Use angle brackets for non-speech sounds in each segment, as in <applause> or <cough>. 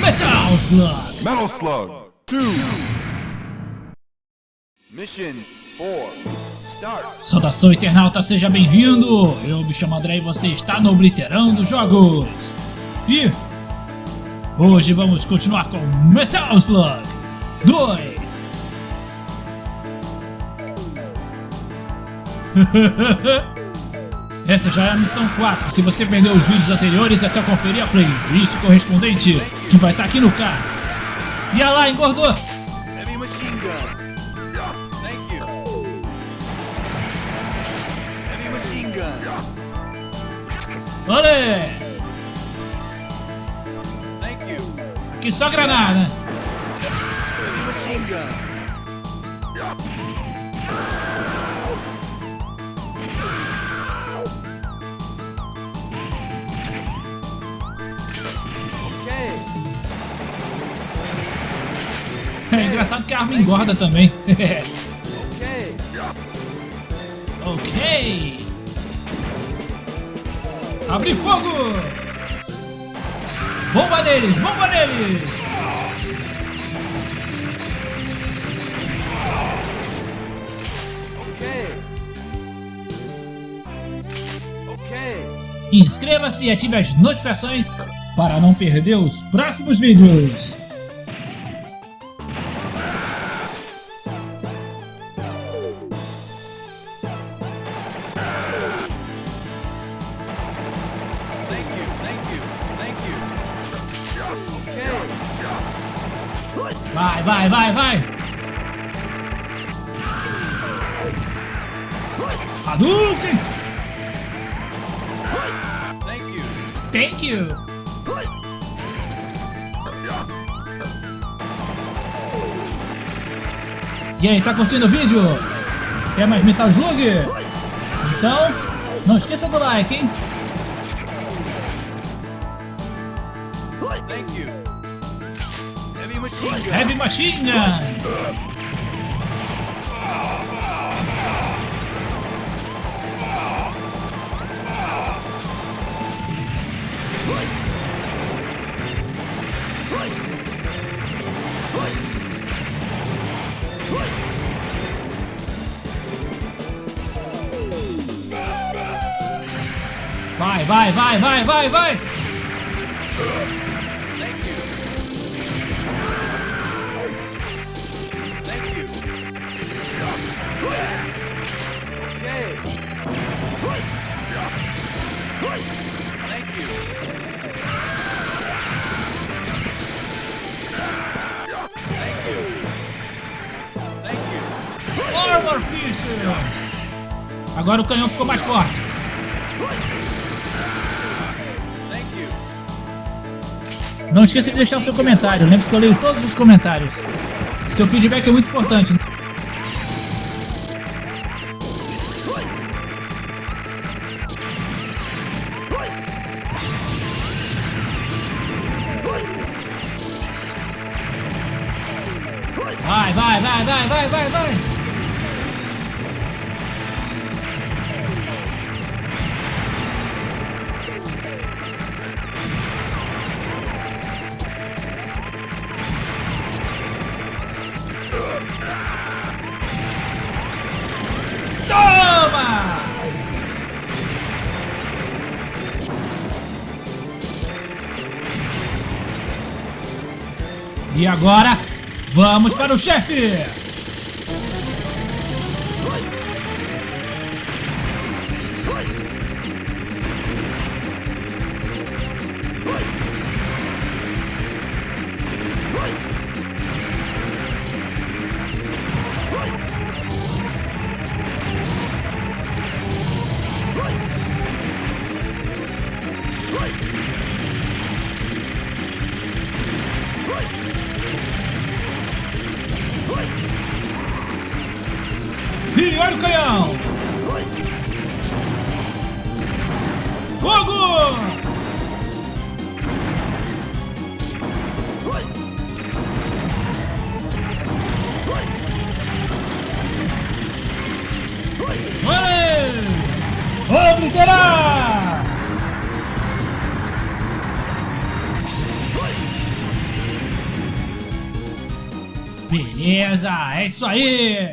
Metal Slug! Metal Slug 2. Mission 4. Start. Saudação internauta, seja bem-vindo! Eu me chamo André e você está no Obliterando Jogos! E hoje vamos continuar com Metal Slug 2! <laughs> Essa já é a missão 4. Se você perdeu os vídeos anteriores, é só conferir a playlist correspondente, que vai estar aqui no card. E olha lá, engordou! You. Heavy machine gun. Olê! Aqui só granada. Heavy machine gun. É engraçado que a arma engorda também. <laughs> Ok! Abre fogo! Bomba neles! Bomba neles! Inscreva-se e ative as notificações para não perder os próximos vídeos. Vai, vai, vai, vai! Hadouken! Thank you. Thank you! E aí, tá curtindo o vídeo? Quer mais Metal Slug? Então, não esqueça do like, hein? Thank machine. Heavy Machine Gun! Vai, vai, vai, vai, vai, vai! Agora o canhão ficou mais forte. Não esqueça de deixar o seu comentário. Lembre-se que eu leio todos os comentários. Seu feedback é muito importante. Vai, vai, vai, vai, vai, vai, vai. E agora, vamos para o chefe! E olha o canhão! Fogo! Olê! obliterar! Beleza, é isso aí!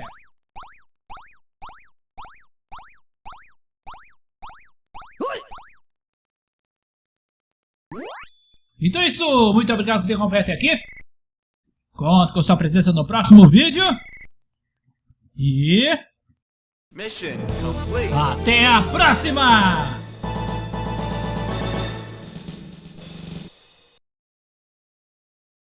Então é isso, muito obrigado por ter acompanhado até aqui. Conto com sua presença no próximo vídeo. E Mission complete. até a próxima!